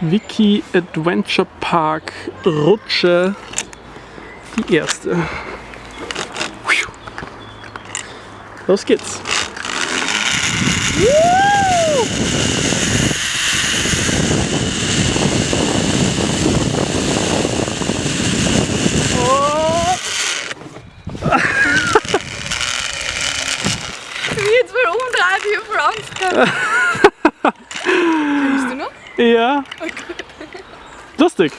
Wiki Adventure Park Rutsche. Die erste. Los geht's. Jetzt mal umdrehen, Franz Kennst du noch? Ja. Lustig.